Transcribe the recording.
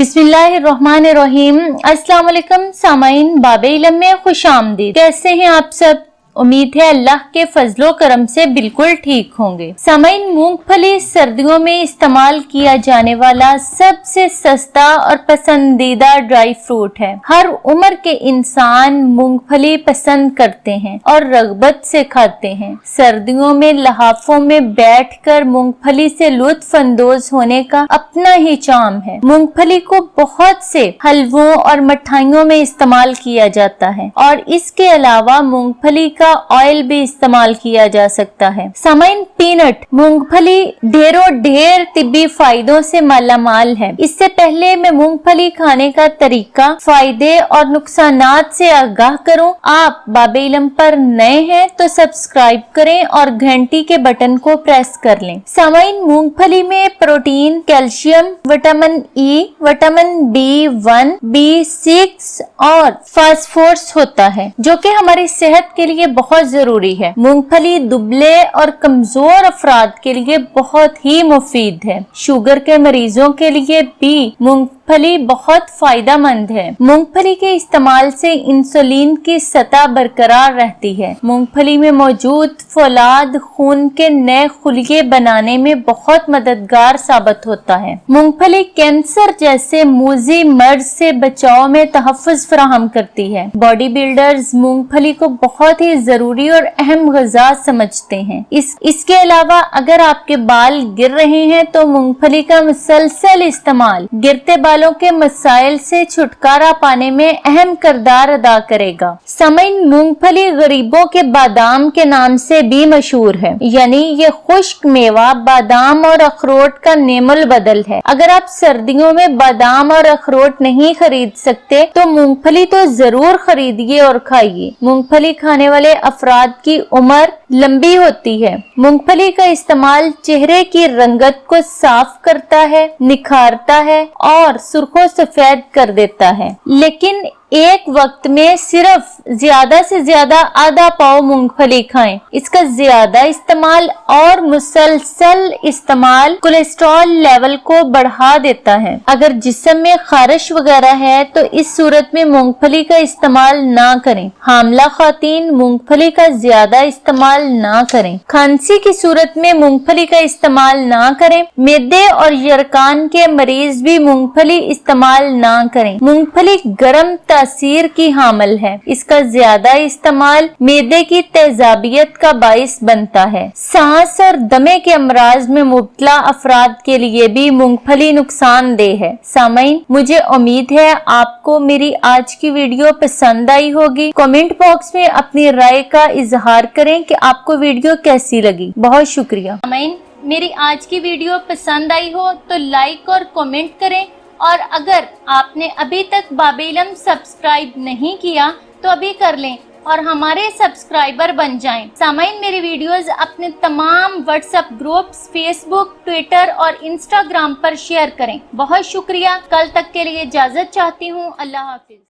بسم اللہ الرحمن الرحیم۔ السلام علیکم، سامعین، باب علم میں خوش آمدید۔ کیسے ہیں آپ سب؟ امید ہے اللہ کے فضل و کرم سے بالکل ٹھیک ہوں گے۔ سامعین مونگ پھلی سردیوں میں استعمال کیا جانے والا سب سے سستا اور پسندیدہ ڈرائی فروٹ ہے۔ ہر عمر کے انسان مونگ پھلی پسند کرتے ہیں اور رغبت سے کھاتے ہیں۔ سردیوں میں لحافوں میں بیٹھ کر مونگ پھلی سے لطف اندوز ہونے کا اپنا ہی چام ہے۔ مونگ پھلی کو بہت سے حلووں اور مٹھائیوں میں استعمال کیا جاتا ہے اور اس کے علاوہ مونگ پھلی کا کا آئل بھی استعمال کیا جا سکتا ہے۔ سامعین پینٹ مونگ پھلی ڈھیروں ڈھیر طبی فائدوں سے مالا مال ہے۔ اس سے پہلے میں مونگ پھلی کھانے کا طریقہ، فائدے اور نقصانات سے آگاہ کروں۔ آپ باب علم پر نئے ہیں تو سبسکرائب کریں اور گھنٹی کے بٹن کو پریس کر لیں۔ سامعین مونگ پھلی میں protein, calcium, vitamin E vitamin B one B six اور فاسفورس ہوتا ہے، جو کہ ہماری صحت کے لیے بہت ضروری ہے۔ مونگ پھلی دبلے اور کمزور افراد کے لیے بہت ہی مفید ہے۔ شوگر کے مریضوں کے لیے بھی مونگ پھلی بہت فائدہ مند ہے۔ مونگ پھلی کے استعمال سے انسولین کی سطح برقرار رہتی ہے۔ مونگ پھلی میں موجود فولاد خون کے نئے خلیے بنانے میں بہت مددگار ثابت ہوتا ہے۔ مونگ پھلی کینسر جیسے موزی مرض سے بچاؤ میں تحفظ فراہم کرتی ہے۔ باڈی بلڈرز مونگ پھلی کو بہت ہی ضروری اور اہم غذا سمجھتے ہیں۔ اس اس کے علاوہ اگر آپ کے بال گر رہے ہیں تو مونگ پھلی کا مسلسل استعمال گرتے بال والوں کے مسائل سے چھٹکارا پانے میں اہم کردار ادا کرے گا۔ سمن مونگ پھلی غریبوں کے بادام کے نام سے بھی مشہور ہے۔ یعنی یہ خشک میوہ، بادام اور اخروٹ کا نیم البدل ہے۔ اگر آپ سردیوں میں بادام اور اخروٹ نہیں خرید سکتے، تو مونگ پھلی تو ضرور خریدیے اور کھائیے۔ مونگ پھلی کھانے والے افراد کی عمر لمبی ہوتی ہے۔ مونگ پھلی کا استعمال چہرے کی رنگت کو صاف کرتا ہے، نکھارتا ہے اور سرخوں سفید کر دیتا ہے۔ لیکن ایک وقت میں صرف زیادہ سے زیادہ آدھا پاؤ مونگ پھلی کھائیں۔ اس کا زیادہ استعمال اور مسلسل استعمال کولیسٹرول لیول کو بڑھا دیتا ہے۔ اگر جسم میں خارش وغیرہ ہے تو اس صورت میں مونگ پھلی کا استعمال نہ کریں۔ حاملہ خواتین مونگ پھلی کا زیادہ استعمال نہ کریں۔ کھانسی کی صورت میں مونگ پھلی کا استعمال نہ کریں۔ میدے اور یرکان کے مریض بھی مونگ پھلی استعمال نہ کریں۔ مونگ پھلی گرم تر تاثیر کی حامل ہے۔ اس کا زیادہ استعمال میدے کی تیزابیت کا باعث بنتا ہے۔ سانس اور دمے کے امراض میں مبتلا افراد کے لیے بھی مونگ پھلی نقصان دہ ہے۔ سامعین، مجھے امید ہے آپ کو میری آج کی ویڈیو پسند آئی ہوگی۔ کومنٹ باکس میں اپنی رائے کا اظہار کریں کہ آپ کو ویڈیو کیسی لگی۔ بہت شکریہ۔ سامعین، میری آج کی ویڈیو پسند آئی ہو تو لائک اور کومنٹ کریں۔ اور اگر آپ نے ابھی تک باب علم سبسکرائب نہیں کیا تو ابھی کر لیں اور ہمارے سبسکرائبر بن جائیں۔ سامعین، میری ویڈیوز اپنے تمام WhatsApp groups, Facebook, Twitter اور انسٹاگرام پر شیئر کریں۔ بہت شکریہ۔ کل تک کے لیے اجازت چاہتی ہوں۔ اللہ حافظ۔